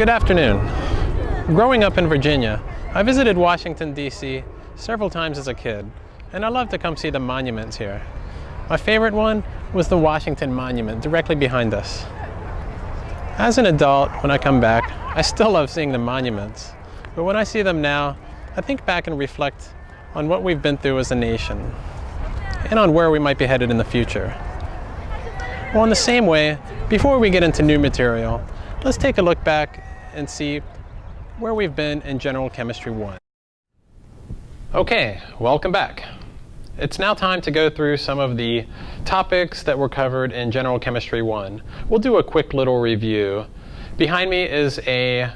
Good afternoon. Growing up in Virginia, I visited Washington, D.C. several times as a kid, and I loved to come see the monuments here. My favorite one was the Washington Monument directly behind us. As an adult, when I come back, I still love seeing the monuments, but when I see them now, I think back and reflect on what we've been through as a nation and on where we might be headed in the future. Well, in the same way, before we get into new material, let's take a look back and see where we've been in General Chemistry 1. Okay, welcome back. It's now time to go through some of the topics that were covered in General Chemistry 1. We'll do a quick little review. Behind me is a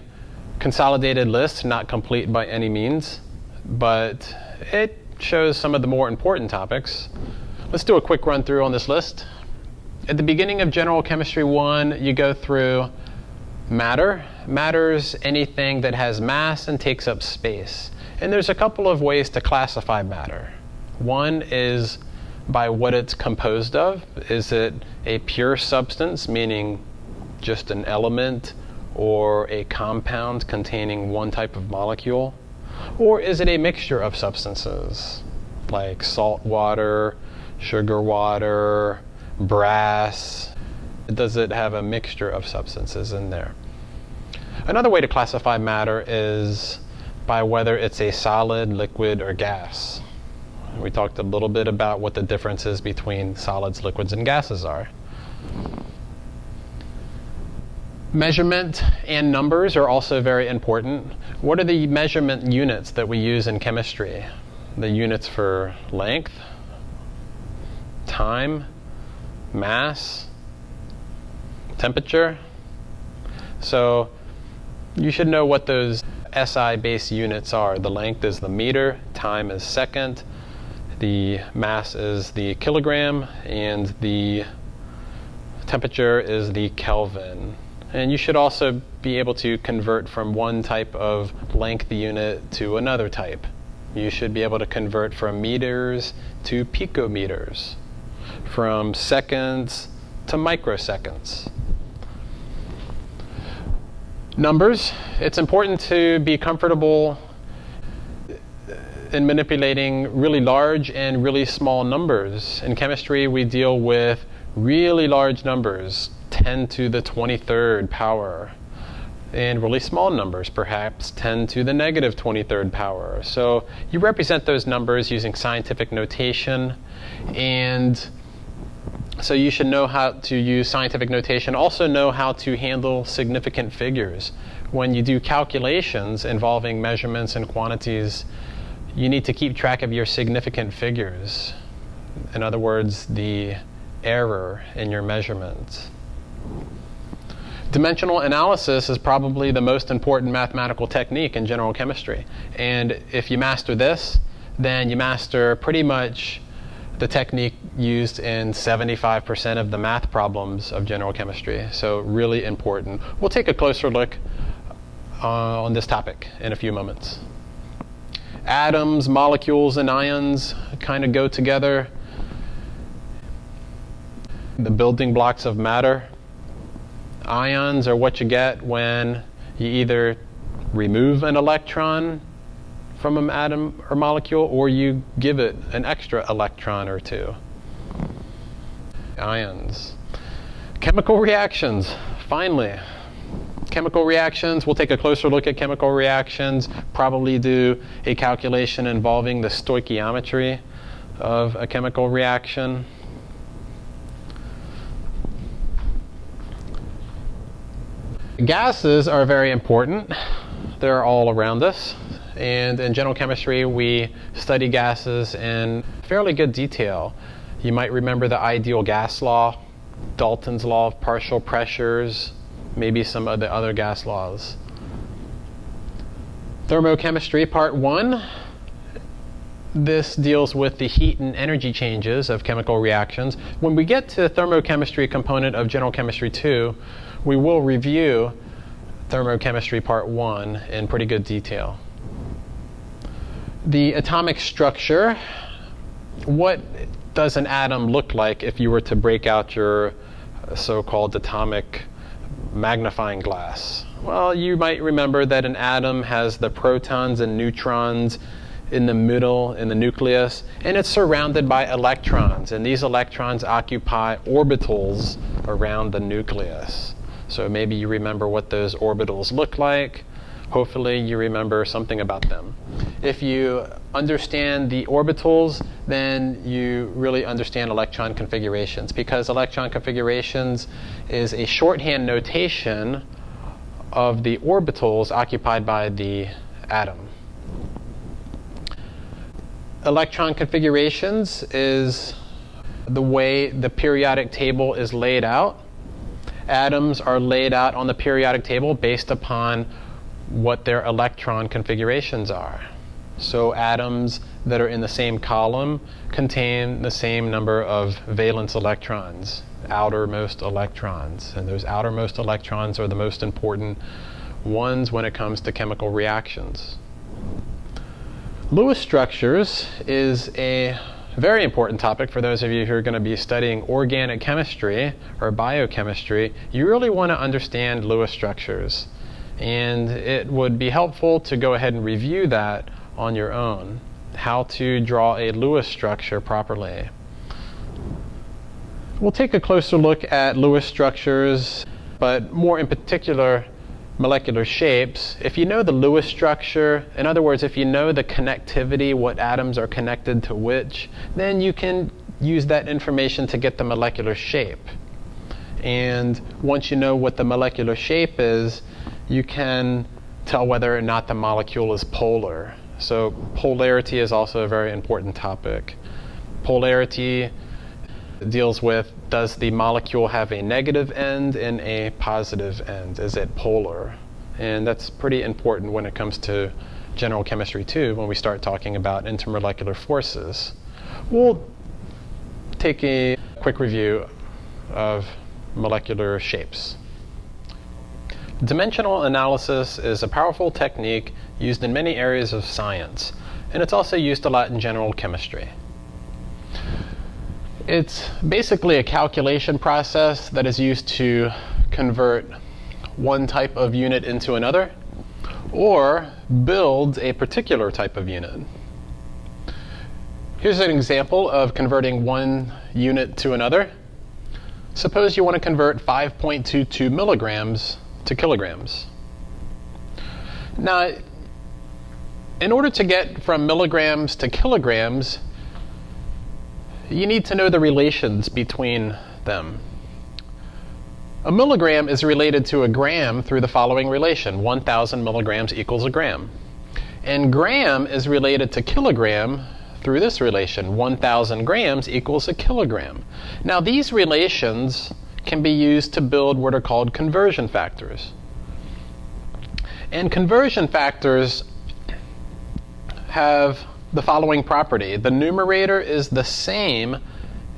consolidated list, not complete by any means, but it shows some of the more important topics. Let's do a quick run through on this list. At the beginning of General Chemistry 1, you go through matter. Matter's anything that has mass and takes up space. And there's a couple of ways to classify matter. One is by what it's composed of. Is it a pure substance, meaning just an element or a compound containing one type of molecule? Or is it a mixture of substances like salt water, sugar water, brass? Does it have a mixture of substances in there? Another way to classify matter is by whether it's a solid, liquid, or gas. We talked a little bit about what the differences between solids, liquids, and gases are. Measurement and numbers are also very important. What are the measurement units that we use in chemistry? The units for length, time, mass, temperature. So you should know what those SI base units are. The length is the meter, time is second, the mass is the kilogram, and the temperature is the Kelvin. And you should also be able to convert from one type of length unit to another type. You should be able to convert from meters to picometers, from seconds to microseconds. Numbers, it's important to be comfortable in manipulating really large and really small numbers. In chemistry, we deal with really large numbers, 10 to the 23rd power, and really small numbers, perhaps 10 to the negative 23rd power. So you represent those numbers using scientific notation and so you should know how to use scientific notation, also know how to handle significant figures. When you do calculations involving measurements and quantities, you need to keep track of your significant figures. In other words, the error in your measurements. Dimensional analysis is probably the most important mathematical technique in general chemistry. And if you master this, then you master pretty much the technique used in 75% of the math problems of general chemistry. So really important. We'll take a closer look uh, on this topic in a few moments. Atoms, molecules, and ions kind of go together. The building blocks of matter. Ions are what you get when you either remove an electron from an atom or molecule, or you give it an extra electron or two. Ions. Chemical reactions, finally. Chemical reactions, we'll take a closer look at chemical reactions, probably do a calculation involving the stoichiometry of a chemical reaction. Gases are very important. They're all around us. And in general chemistry, we study gases in fairly good detail. You might remember the ideal gas law, Dalton's law of partial pressures, maybe some of the other gas laws. Thermochemistry, part one. This deals with the heat and energy changes of chemical reactions. When we get to the thermochemistry component of general chemistry 2, we will review thermochemistry part one in pretty good detail the atomic structure, what does an atom look like if you were to break out your so-called atomic magnifying glass? Well, you might remember that an atom has the protons and neutrons in the middle, in the nucleus, and it's surrounded by electrons. And these electrons occupy orbitals around the nucleus. So maybe you remember what those orbitals look like. Hopefully, you remember something about them. If you understand the orbitals, then you really understand electron configurations because electron configurations is a shorthand notation of the orbitals occupied by the atom. Electron configurations is the way the periodic table is laid out. Atoms are laid out on the periodic table based upon what their electron configurations are. So atoms that are in the same column contain the same number of valence electrons, outermost electrons. And those outermost electrons are the most important ones when it comes to chemical reactions. Lewis structures is a very important topic for those of you who are going to be studying organic chemistry or biochemistry. You really want to understand Lewis structures. And it would be helpful to go ahead and review that on your own. How to draw a Lewis structure properly. We'll take a closer look at Lewis structures, but more in particular, molecular shapes. If you know the Lewis structure, in other words, if you know the connectivity, what atoms are connected to which, then you can use that information to get the molecular shape. And once you know what the molecular shape is, you can tell whether or not the molecule is polar. So polarity is also a very important topic. Polarity deals with does the molecule have a negative end and a positive end? Is it polar? And that's pretty important when it comes to general chemistry too, when we start talking about intermolecular forces. We'll take a quick review of molecular shapes. Dimensional analysis is a powerful technique used in many areas of science, and it's also used a lot in general chemistry. It's basically a calculation process that is used to convert one type of unit into another or build a particular type of unit. Here's an example of converting one unit to another. Suppose you want to convert 5.22 milligrams to kilograms. Now, in order to get from milligrams to kilograms, you need to know the relations between them. A milligram is related to a gram through the following relation 1,000 milligrams equals a gram. And gram is related to kilogram through this relation 1,000 grams equals a kilogram. Now, these relations can be used to build what are called conversion factors. And conversion factors have the following property. The numerator is the same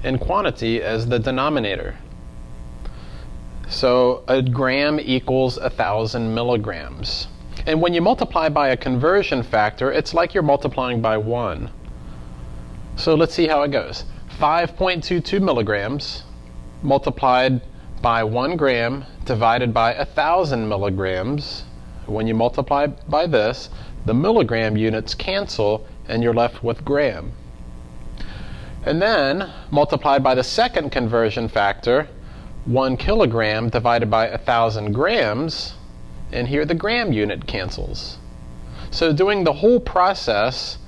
in quantity as the denominator. So a gram equals a thousand milligrams. And when you multiply by a conversion factor, it's like you're multiplying by one. So let's see how it goes. 5.22 milligrams multiplied by 1 gram divided by 1,000 milligrams. When you multiply by this, the milligram units cancel and you're left with gram. And then multiplied by the second conversion factor, 1 kilogram divided by 1,000 grams, and here the gram unit cancels. So doing the whole process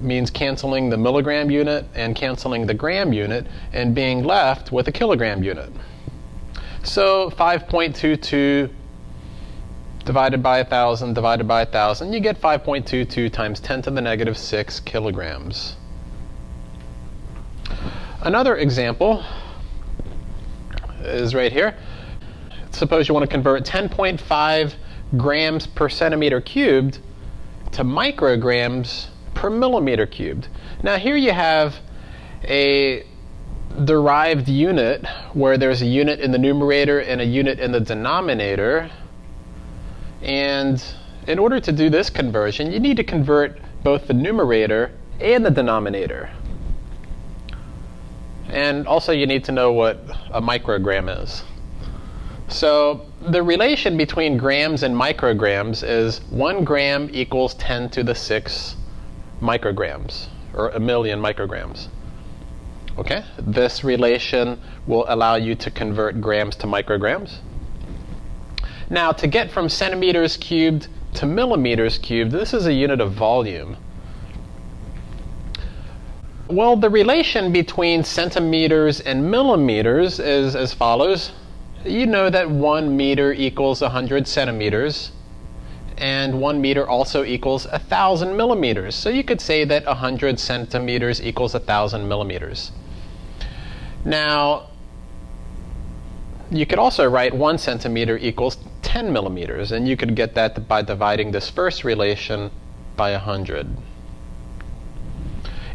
means canceling the milligram unit and canceling the gram unit and being left with a kilogram unit. So 5.22 divided by 1,000 divided by 1,000, you get 5.22 times 10 to the negative 6 kilograms. Another example is right here. Suppose you want to convert 10.5 grams per centimeter cubed to micrograms per millimeter cubed. Now here you have a derived unit where there's a unit in the numerator and a unit in the denominator. And in order to do this conversion, you need to convert both the numerator and the denominator. And also you need to know what a microgram is. So the relation between grams and micrograms is 1 gram equals 10 to the 6 micrograms, or a million micrograms. Okay, this relation will allow you to convert grams to micrograms. Now, to get from centimeters cubed to millimeters cubed, this is a unit of volume. Well, the relation between centimeters and millimeters is as follows. You know that 1 meter equals 100 centimeters, and 1 meter also equals 1,000 millimeters. So you could say that 100 centimeters equals 1,000 millimeters. Now, you could also write 1 centimeter equals 10 millimeters, and you could get that by dividing this first relation by 100.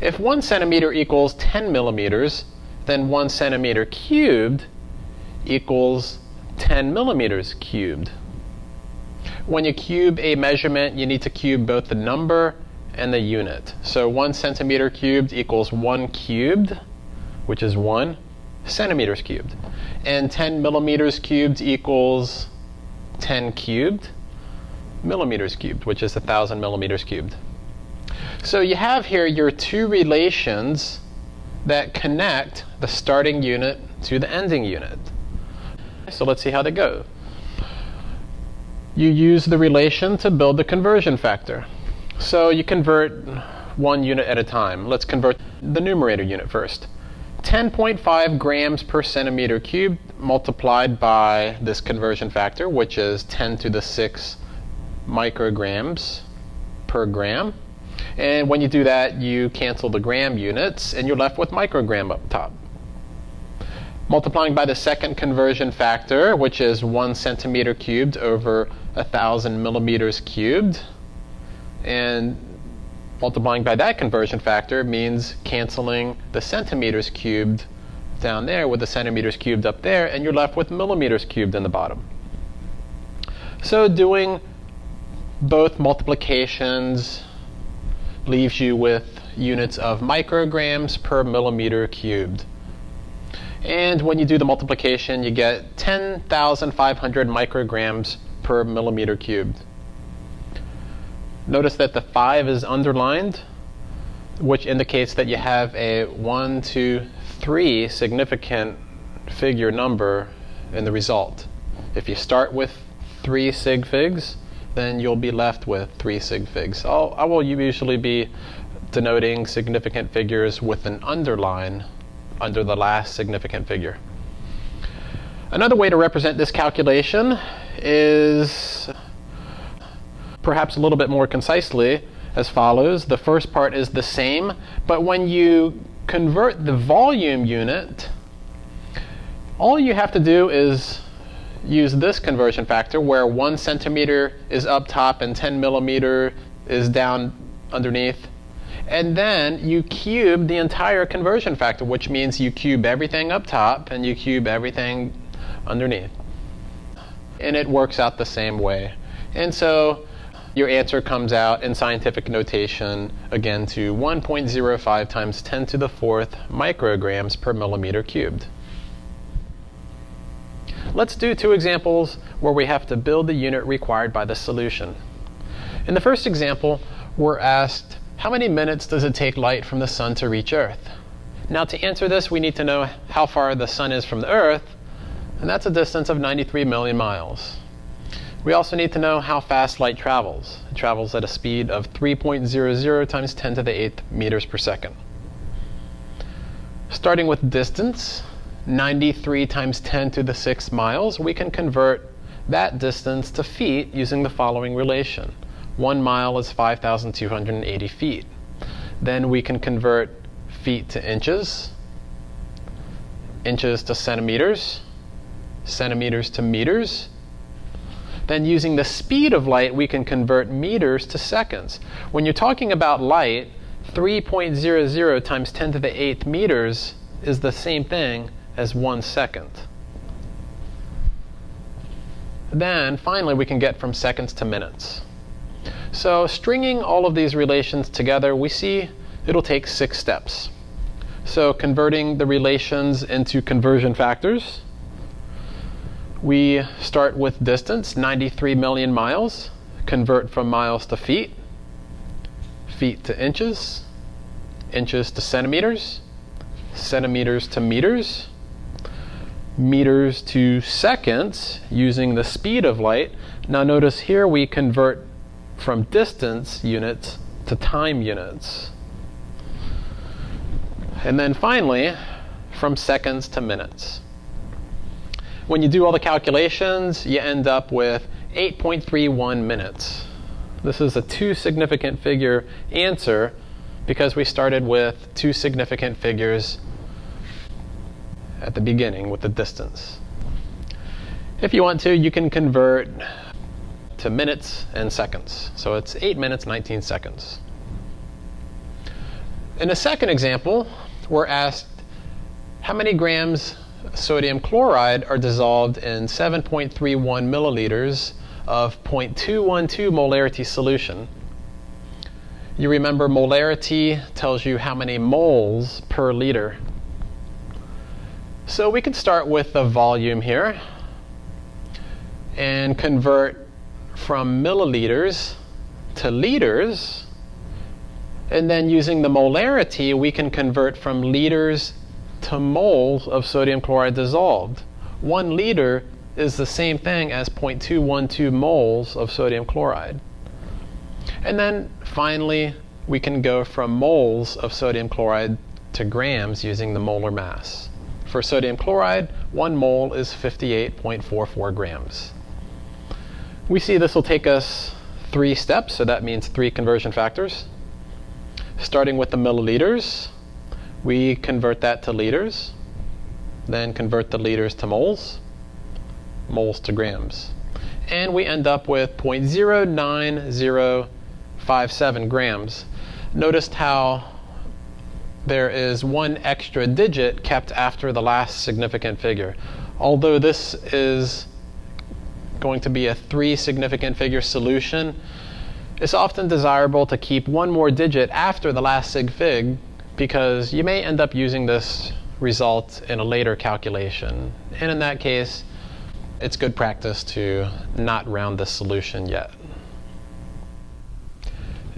If 1 centimeter equals 10 millimeters, then 1 centimeter cubed equals 10 millimeters cubed. When you cube a measurement, you need to cube both the number and the unit. So 1 centimeter cubed equals 1 cubed, which is 1 centimeters cubed. And 10 millimeters cubed equals 10 cubed millimeters cubed, which is 1,000 millimeters cubed. So you have here your two relations that connect the starting unit to the ending unit. So let's see how they go. You use the relation to build the conversion factor. So you convert one unit at a time. Let's convert the numerator unit first. 10.5 grams per centimeter cubed multiplied by this conversion factor, which is 10 to the 6 micrograms per gram. And when you do that, you cancel the gram units and you're left with microgram up top. Multiplying by the second conversion factor, which is 1 centimeter cubed over 1,000 millimeters cubed. And multiplying by that conversion factor means canceling the centimeters cubed down there with the centimeters cubed up there, and you're left with millimeters cubed in the bottom. So doing both multiplications leaves you with units of micrograms per millimeter cubed. And when you do the multiplication, you get 10,500 micrograms per millimeter cubed. Notice that the 5 is underlined, which indicates that you have a 1, 2, 3 significant figure number in the result. If you start with 3 sig figs, then you'll be left with 3 sig figs. I'll, I will usually be denoting significant figures with an underline under the last significant figure. Another way to represent this calculation is perhaps a little bit more concisely as follows. The first part is the same, but when you convert the volume unit, all you have to do is use this conversion factor where one centimeter is up top and 10 millimeter is down underneath. And then you cube the entire conversion factor, which means you cube everything up top and you cube everything underneath. And it works out the same way. And so your answer comes out in scientific notation again to 1.05 times 10 to the fourth micrograms per millimeter cubed. Let's do two examples where we have to build the unit required by the solution. In the first example, we're asked how many minutes does it take light from the sun to reach Earth? Now to answer this, we need to know how far the sun is from the Earth, and that's a distance of 93 million miles. We also need to know how fast light travels. It travels at a speed of 3.00 times 10 to the 8th meters per second. Starting with distance, 93 times 10 to the 6th miles, we can convert that distance to feet using the following relation. One mile is 5,280 feet. Then we can convert feet to inches, inches to centimeters, centimeters to meters, then using the speed of light, we can convert meters to seconds. When you're talking about light, 3.00 times 10 to the 8th meters is the same thing as one second. Then finally, we can get from seconds to minutes. So stringing all of these relations together, we see it'll take six steps. So converting the relations into conversion factors, We start with distance, 93 million miles, convert from miles to feet, feet to inches, inches to centimeters, centimeters to meters, meters to seconds using the speed of light. Now notice here we convert from distance units to time units. And then finally, from seconds to minutes. When you do all the calculations, you end up with 8.31 minutes. This is a two significant figure answer because we started with two significant figures at the beginning with the distance. If you want to, you can convert to minutes and seconds. So it's 8 minutes 19 seconds. In a second example, we're asked how many grams sodium chloride are dissolved in 7.31 milliliters of 0.212 molarity solution. You remember molarity tells you how many moles per liter. So we can start with the volume here and convert from milliliters to liters. And then using the molarity, we can convert from liters to moles of sodium chloride dissolved. One liter is the same thing as 0.212 moles of sodium chloride. And then finally, we can go from moles of sodium chloride to grams using the molar mass. For sodium chloride, one mole is 58.44 grams. We see this will take us three steps, so that means three conversion factors. Starting with the milliliters, we convert that to liters, then convert the liters to moles, moles to grams. And we end up with 0.09057 grams. Notice how there is one extra digit kept after the last significant figure. Although this is going to be a three significant figure solution, it's often desirable to keep one more digit after the last sig fig because you may end up using this result in a later calculation. And in that case, it's good practice to not round the solution yet.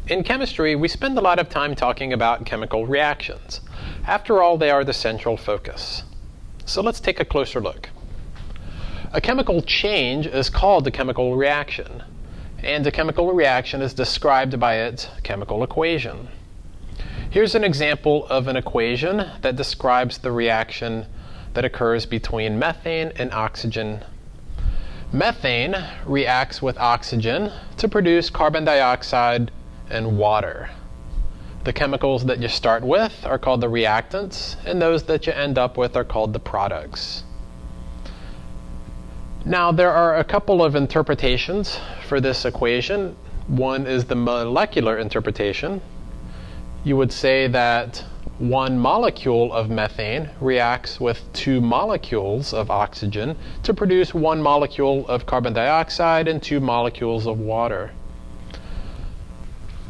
In chemistry, we spend a lot of time talking about chemical reactions. After all, they are the central focus. So let's take a closer look. A chemical change is called a chemical reaction, and a chemical reaction is described by its chemical equation. Here's an example of an equation that describes the reaction that occurs between methane and oxygen Methane reacts with oxygen to produce carbon dioxide and water. The chemicals that you start with are called the reactants, and those that you end up with are called the products. Now, there are a couple of interpretations for this equation. One is the molecular interpretation. You would say that one molecule of methane reacts with two molecules of oxygen to produce one molecule of carbon dioxide and two molecules of water.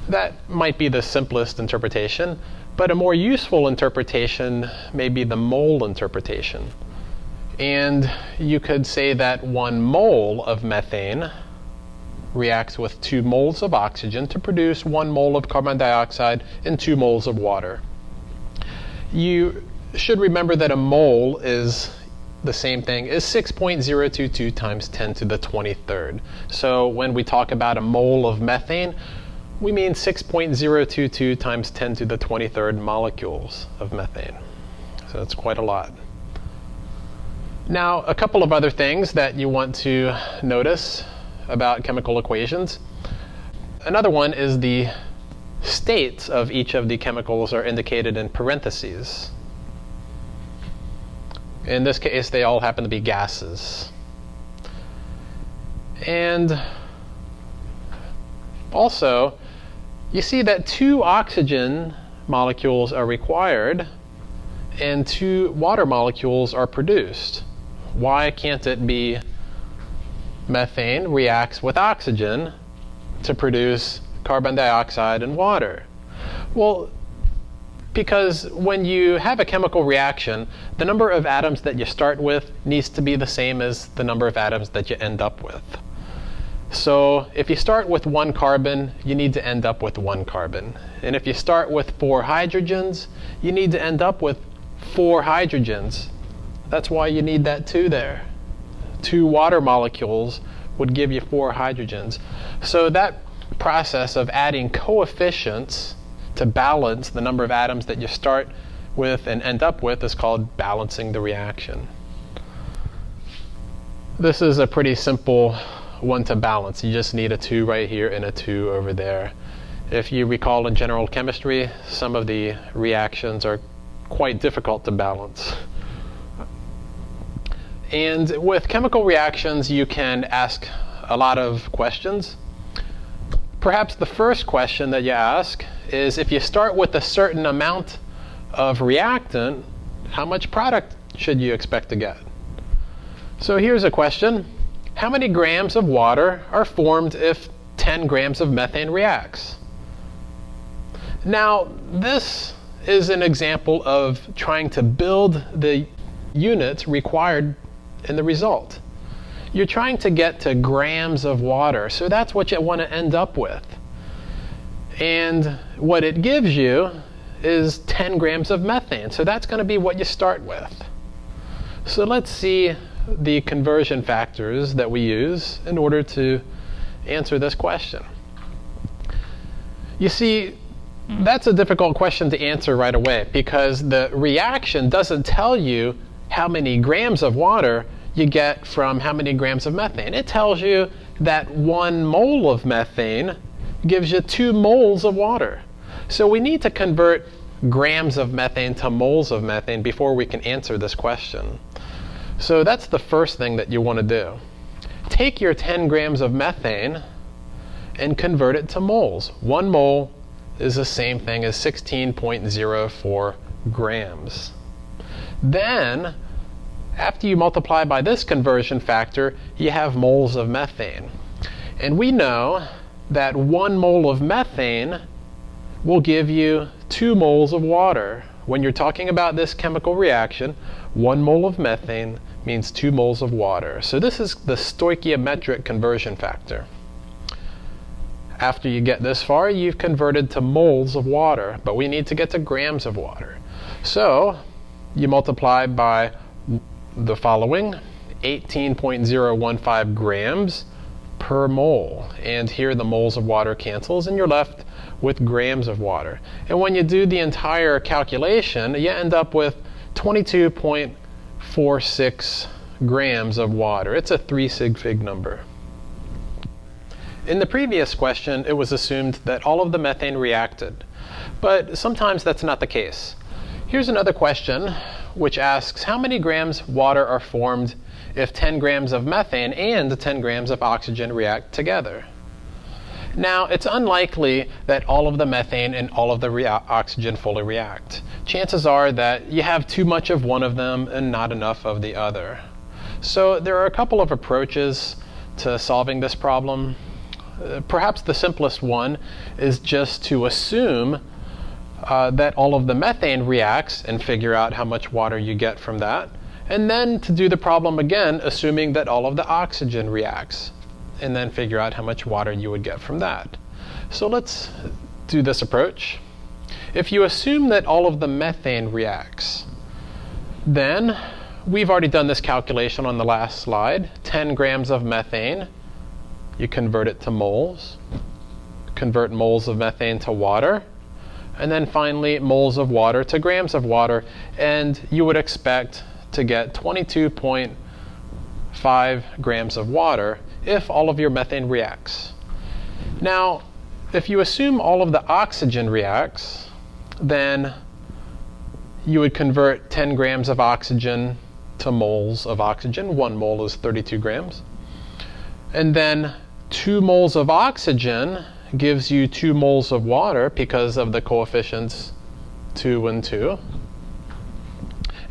That might be the simplest interpretation, but a more useful interpretation may be the mole interpretation. And you could say that one mole of methane reacts with two moles of oxygen to produce one mole of carbon dioxide and two moles of water you should remember that a mole is the same thing is 6.022 times 10 to the 23rd. So when we talk about a mole of methane, we mean 6.022 times 10 to the 23rd molecules of methane. So that's quite a lot. Now, a couple of other things that you want to notice about chemical equations. Another one is the states of each of the chemicals are indicated in parentheses. In this case, they all happen to be gases. And also, you see that two oxygen molecules are required and two water molecules are produced. Why can't it be methane reacts with oxygen to produce carbon dioxide and water. Well, Because when you have a chemical reaction, the number of atoms that you start with needs to be the same as the number of atoms that you end up with. So if you start with one carbon, you need to end up with one carbon. And if you start with four hydrogens, you need to end up with four hydrogens. That's why you need that two there. Two water molecules would give you four hydrogens. So that process of adding coefficients to balance the number of atoms that you start with and end up with is called balancing the reaction. This is a pretty simple one to balance. You just need a 2 right here and a 2 over there. If you recall in general chemistry, some of the reactions are quite difficult to balance. And with chemical reactions, you can ask a lot of questions. Perhaps the first question that you ask is if you start with a certain amount of reactant, how much product should you expect to get? So here's a question how many grams of water are formed if 10 grams of methane reacts? Now, this is an example of trying to build the units required in the result. You're trying to get to grams of water, so that's what you want to end up with. And what it gives you is 10 grams of methane, so that's going to be what you start with. So let's see the conversion factors that we use in order to answer this question. You see, that's a difficult question to answer right away because the reaction doesn't tell you how many grams of water you get from how many grams of methane. It tells you that one mole of methane gives you two moles of water. So we need to convert grams of methane to moles of methane before we can answer this question. So that's the first thing that you want to do. Take your 10 grams of methane and convert it to moles. One mole is the same thing as 16.04 grams. Then, after you multiply by this conversion factor, you have moles of methane. And we know that one mole of methane will give you two moles of water. When you're talking about this chemical reaction, one mole of methane means two moles of water. So this is the stoichiometric conversion factor. After you get this far, you've converted to moles of water, but we need to get to grams of water. So you multiply by the following 18.015 grams per mole. And here the moles of water cancels, and you're left with grams of water. And when you do the entire calculation, you end up with 22.46 grams of water. It's a three sig fig number. In the previous question, it was assumed that all of the methane reacted, but sometimes that's not the case. Here's another question which asks how many grams water are formed if 10 grams of methane and 10 grams of oxygen react together? Now, it's unlikely that all of the methane and all of the oxygen fully react. Chances are that you have too much of one of them and not enough of the other. So, there are a couple of approaches to solving this problem. Uh, perhaps the simplest one is just to assume uh, that all of the methane reacts and figure out how much water you get from that. And then to do the problem again, assuming that all of the oxygen reacts and then figure out how much water you would get from that. So let's do this approach. If you assume that all of the methane reacts, then we've already done this calculation on the last slide. 10 grams of methane, you convert it to moles, convert moles of methane to water, and then finally moles of water to grams of water, and you would expect to get 22.5 grams of water if all of your methane reacts. Now, if you assume all of the oxygen reacts, then you would convert 10 grams of oxygen to moles of oxygen. One mole is 32 grams. And then 2 moles of oxygen gives you 2 moles of water because of the coefficients 2 and 2.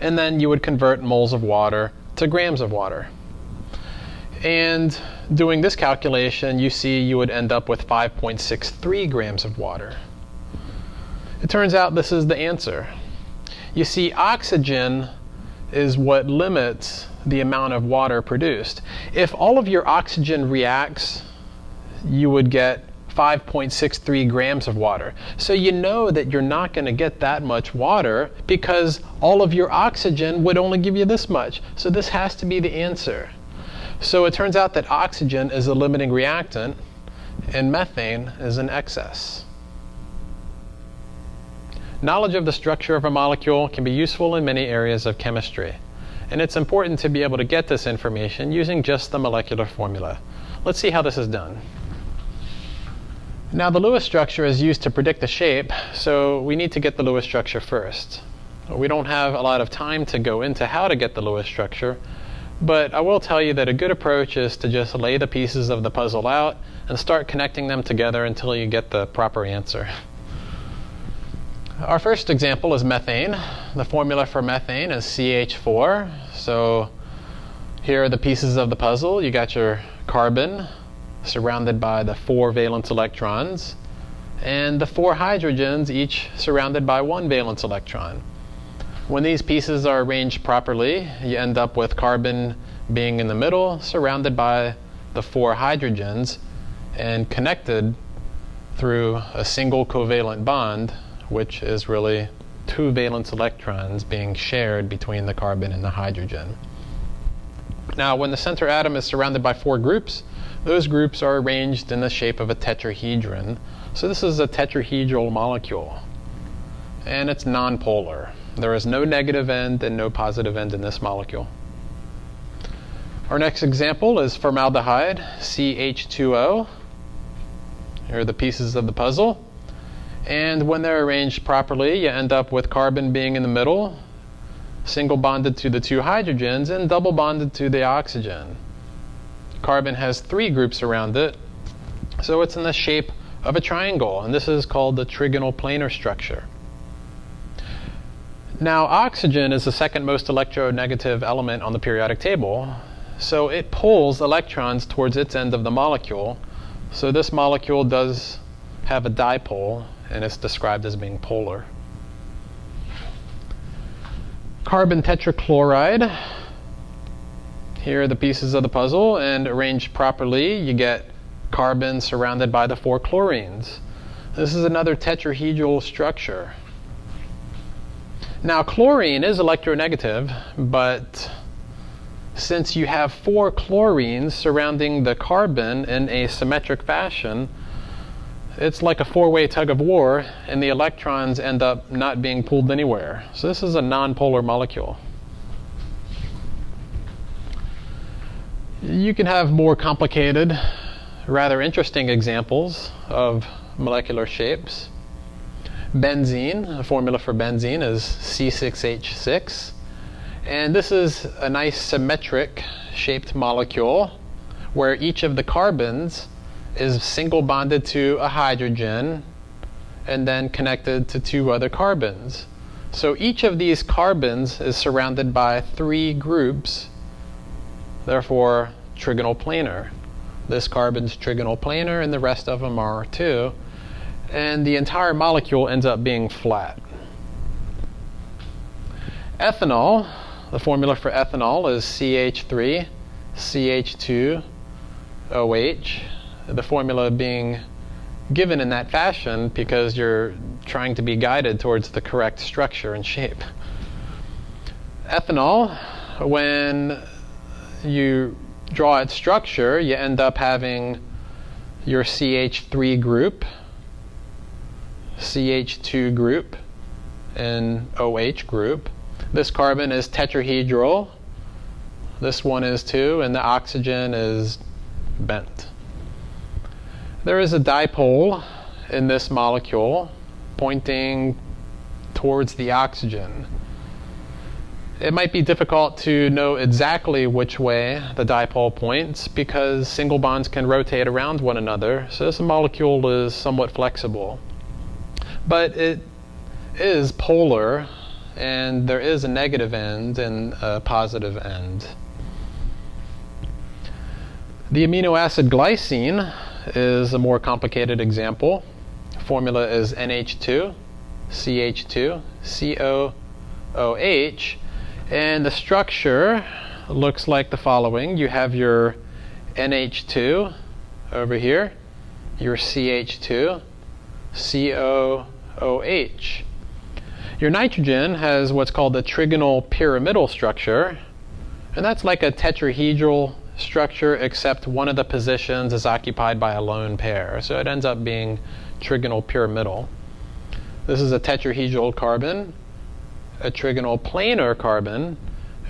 And then you would convert moles of water to grams of water. And doing this calculation, you see you would end up with 5.63 grams of water. It turns out this is the answer. You see, oxygen is what limits the amount of water produced. If all of your oxygen reacts, you would get 5.63 grams of water. So you know that you're not going to get that much water because all of your oxygen would only give you this much. So this has to be the answer. So it turns out that oxygen is a limiting reactant and methane is an excess. Knowledge of the structure of a molecule can be useful in many areas of chemistry. And it's important to be able to get this information using just the molecular formula. Let's see how this is done. Now the Lewis structure is used to predict the shape, so we need to get the Lewis structure first. We don't have a lot of time to go into how to get the Lewis structure, but I will tell you that a good approach is to just lay the pieces of the puzzle out and start connecting them together until you get the proper answer. Our first example is methane. The formula for methane is CH4. So here are the pieces of the puzzle. You got your carbon, surrounded by the four valence electrons, and the four hydrogens, each surrounded by one valence electron. When these pieces are arranged properly, you end up with carbon being in the middle, surrounded by the four hydrogens, and connected through a single covalent bond, which is really two valence electrons being shared between the carbon and the hydrogen. Now, when the center atom is surrounded by four groups, those groups are arranged in the shape of a tetrahedron. So this is a tetrahedral molecule. And it's nonpolar. There is no negative end and no positive end in this molecule. Our next example is formaldehyde, CH2O. Here are the pieces of the puzzle. And when they're arranged properly, you end up with carbon being in the middle, single bonded to the two hydrogens, and double bonded to the oxygen carbon has three groups around it. So it's in the shape of a triangle, and this is called the trigonal planar structure. Now, oxygen is the second most electronegative element on the periodic table, so it pulls electrons towards its end of the molecule. So this molecule does have a dipole, and it's described as being polar. Carbon tetrachloride here are the pieces of the puzzle, and arranged properly, you get carbon surrounded by the four chlorines. This is another tetrahedral structure. Now, chlorine is electronegative, but since you have four chlorines surrounding the carbon in a symmetric fashion, it's like a four-way tug of war, and the electrons end up not being pulled anywhere. So this is a nonpolar molecule. You can have more complicated, rather interesting examples of molecular shapes. Benzene, the formula for benzene is C6H6. And this is a nice symmetric shaped molecule where each of the carbons is single bonded to a hydrogen and then connected to two other carbons. So each of these carbons is surrounded by three groups Therefore, trigonal planar. This carbon's trigonal planar, and the rest of them are too. And the entire molecule ends up being flat. Ethanol, the formula for ethanol is CH3, CH2, OH. The formula being given in that fashion because you're trying to be guided towards the correct structure and shape. Ethanol, when you draw its structure, you end up having your CH3 group, CH2 group, and OH group. This carbon is tetrahedral. This one is too, and the oxygen is bent. There is a dipole in this molecule pointing towards the oxygen it might be difficult to know exactly which way the dipole points because single bonds can rotate around one another, so this molecule is somewhat flexible. But it is polar, and there is a negative end and a positive end. The amino acid glycine is a more complicated example. Formula is NH2, CH2, COOH. And the structure looks like the following. You have your NH2 over here, your CH2, COOH. Your nitrogen has what's called the trigonal pyramidal structure, and that's like a tetrahedral structure except one of the positions is occupied by a lone pair. So it ends up being trigonal pyramidal. This is a tetrahedral carbon, a trigonal planar carbon,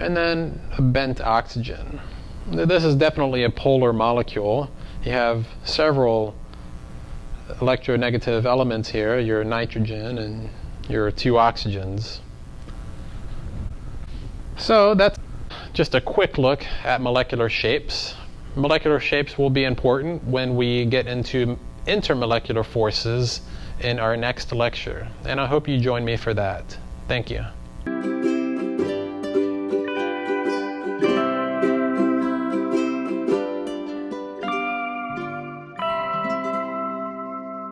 and then a bent oxygen. This is definitely a polar molecule. You have several electronegative elements here, your nitrogen and your two oxygens. So that's just a quick look at molecular shapes. Molecular shapes will be important when we get into intermolecular forces in our next lecture, and I hope you join me for that. Thank you.